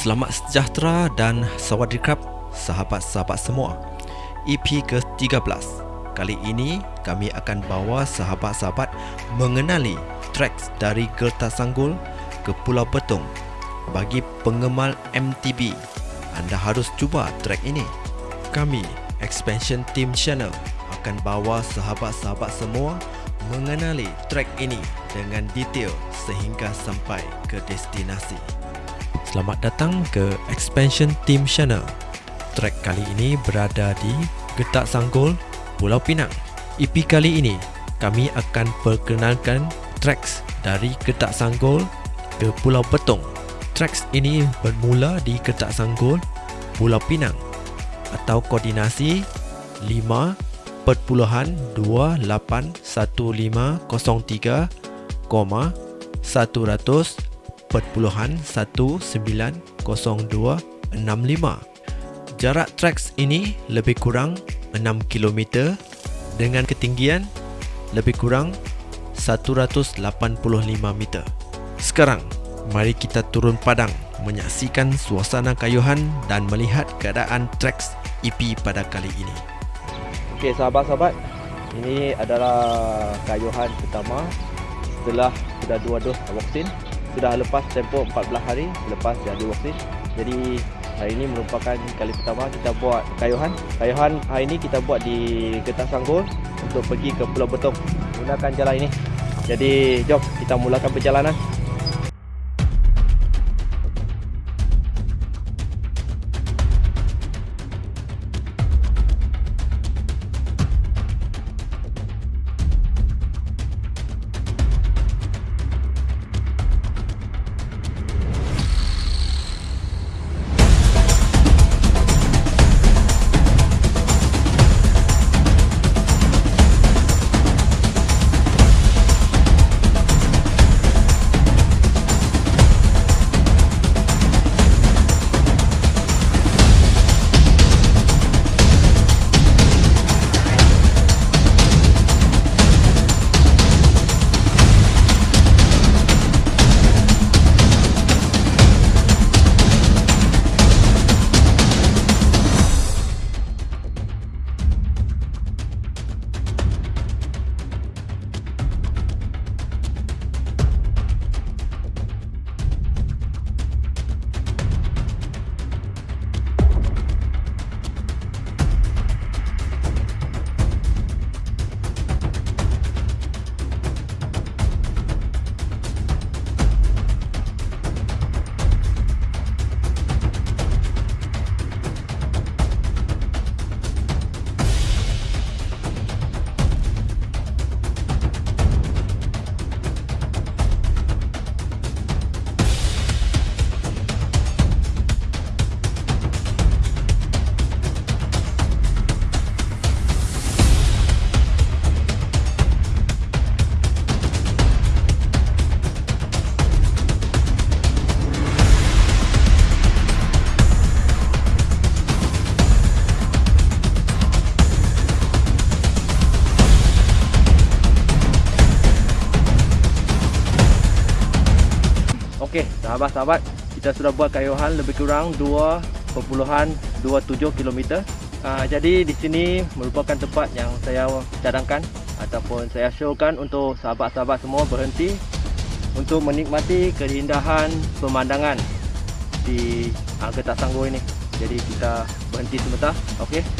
Selamat sejahtera dan sawadikap sahabat-sahabat semua. EP ke-13. Kali ini kami akan bawa sahabat-sahabat mengenali tracks dari Gerta Sanggul ke Pulau Betung. Bagi penggemar MTB, anda harus cuba track ini. Kami, Expansion Team Channel, akan bawa sahabat-sahabat semua mengenali track ini dengan detail sehingga sampai ke destinasi. Selamat datang ke Expansion Team Channel. Track kali ini berada di Getak Sanggol, Pulau Pinang. EP kali ini, kami akan perkenalkan tracks dari Getak Sanggol ke Pulau Betong. Tracks ini bermula di Getak Sanggol, Pulau Pinang atau koordinasi 5.281503, 100.190265. Jarak tracks ini lebih kurang 6 km dengan ketinggian lebih kurang 185 meter. Sekarang, mari kita turun padang menyaksikan suasana kayuhan dan melihat keadaan tracks EP pada kali ini. Okey sahabat-sahabat, ini adalah kayuhan pertama setelah sudah dua dos vaksin. Sudah lepas tempoh 14 hari selepas jadi vaksin. Jadi hari ini merupakan kali pertama kita buat kayuhan. Kayuhan hari ini kita buat di Getah Sanggul untuk pergi ke Pulau Betong. Gunakan jalan ini. Jadi jom kita mulakan perjalanan. Sahabat-sahabat, kita sudah buat kayuhan lebih kurang 2.27 km. Uh, jadi di sini merupakan tempat yang saya cadangkan ataupun saya showkan untuk sahabat-sahabat semua berhenti untuk menikmati keindahan pemandangan di Getak Sanggul ini. Jadi kita berhenti sebentar, okey.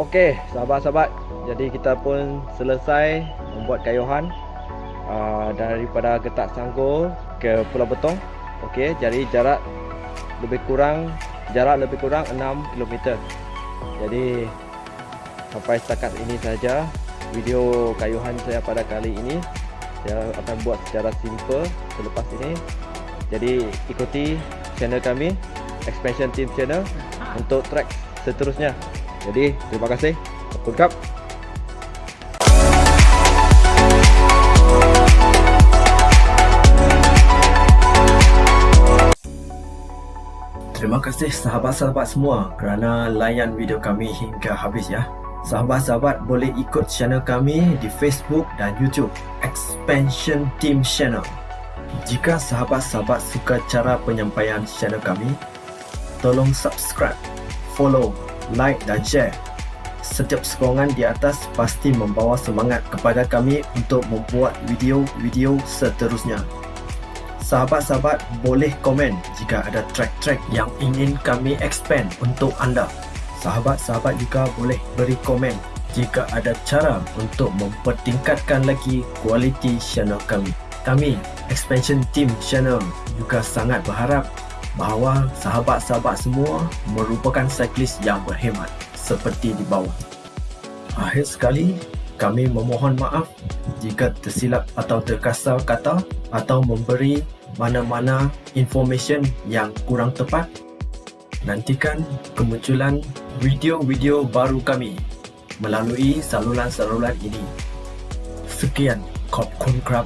Okey, sahabat-sahabat. Jadi kita pun selesai membuat kayuhan uh, daripada Getak Sanggol ke Pulau Betong. Okey, jadi jarak lebih kurang jarak lebih kurang 6 km. Jadi sampai setakat ini saja video kayuhan saya pada kali ini. Saya akan buat secara simple selepas ini. Jadi ikuti channel kami Expansion Team Channel untuk track seterusnya. Jadi terima kasih. Kap. Terima kasih sahabat-sahabat semua kerana layan video kami hingga habis ya. Sahabat-sahabat boleh ikut channel kami di Facebook dan YouTube Expansion Team Channel. Jika sahabat-sahabat suka cara penyampaian channel kami, tolong subscribe, follow like dan share. Setiap sokongan di atas pasti membawa semangat kepada kami untuk membuat video-video seterusnya. Sahabat-sahabat boleh komen jika ada track-track yang ingin kami expand untuk anda. Sahabat-sahabat juga boleh beri komen jika ada cara untuk mempertingkatkan lagi kualiti channel kami. Kami, Expansion Team Channel juga sangat berharap bahawa sahabat-sahabat semua merupakan cyclist yang berhemat seperti di bawah. Akhir sekali, kami memohon maaf jika tersilap atau terkasar kata atau memberi mana-mana information yang kurang tepat. Nantikan kemunculan video-video baru kami melalui saluran-saluran ini. Sekian, Kop Kun Krab